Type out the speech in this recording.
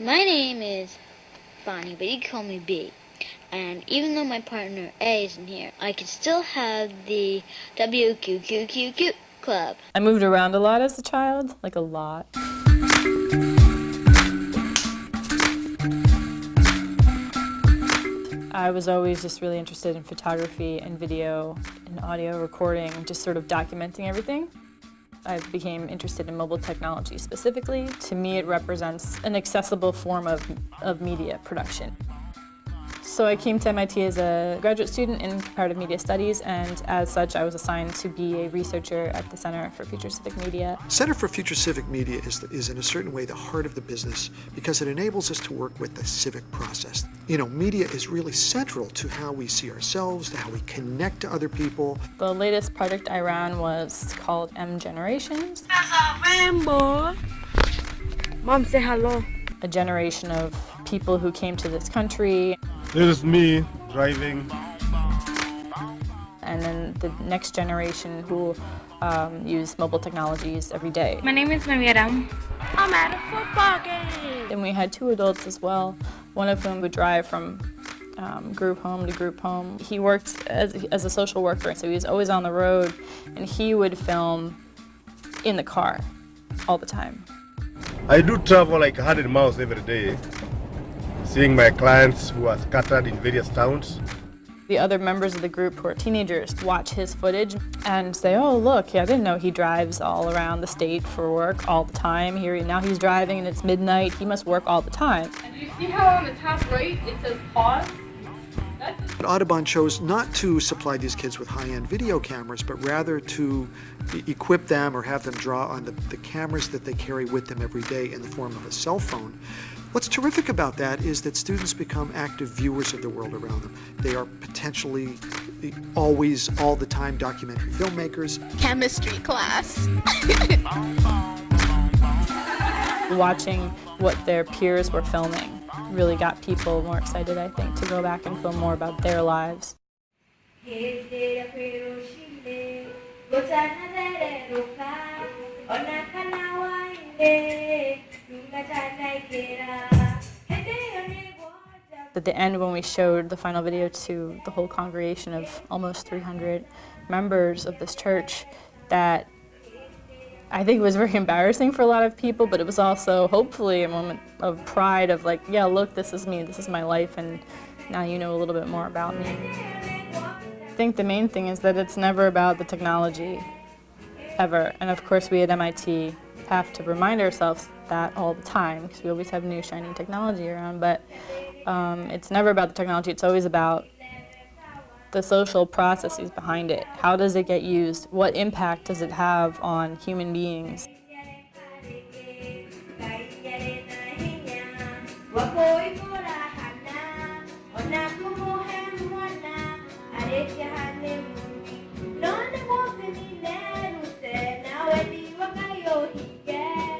My name is Bonnie, but you call me B. And even though my partner A isn't here, I can still have the WQQQQ club. I moved around a lot as a child, like a lot. I was always just really interested in photography and video and audio recording, and just sort of documenting everything. I became interested in mobile technology specifically. To me, it represents an accessible form of, of media production. So I came to MIT as a graduate student in comparative media studies and as such I was assigned to be a researcher at the Center for Future Civic Media. Center for Future Civic Media is, is in a certain way the heart of the business because it enables us to work with the civic process. You know, media is really central to how we see ourselves, to how we connect to other people. The latest project I ran was called M Generations. There's a rainbow. Mom, say hello. A generation of people who came to this country this is me driving. And then the next generation who um, use mobile technologies every day. My name is Naviera. I'm at a football game. And we had two adults as well, one of whom would drive from um, group home to group home. He worked as, as a social worker, so he was always on the road, and he would film in the car all the time. I do travel like 100 miles every day seeing my clients who are scattered in various towns. The other members of the group who are teenagers watch his footage and say, oh look, yeah, I didn't know he drives all around the state for work all the time. Here now he's driving and it's midnight, he must work all the time. And you see how on the top right it says pause? Audubon chose not to supply these kids with high-end video cameras, but rather to equip them or have them draw on the, the cameras that they carry with them every day in the form of a cell phone. What's terrific about that is that students become active viewers of the world around them. They are potentially always, all the time, documentary filmmakers. Chemistry class. Watching what their peers were filming really got people more excited, I think, to go back and film more about their lives. At the end, when we showed the final video to the whole congregation of almost 300 members of this church, that I think was very embarrassing for a lot of people, but it was also hopefully a moment of pride of like, yeah, look, this is me, this is my life, and now you know a little bit more about me. I think the main thing is that it's never about the technology, ever. And of course, we at MIT have to remind ourselves that all the time because we always have new shiny technology around, but um, it's never about the technology, it's always about the social processes behind it. How does it get used? What impact does it have on human beings?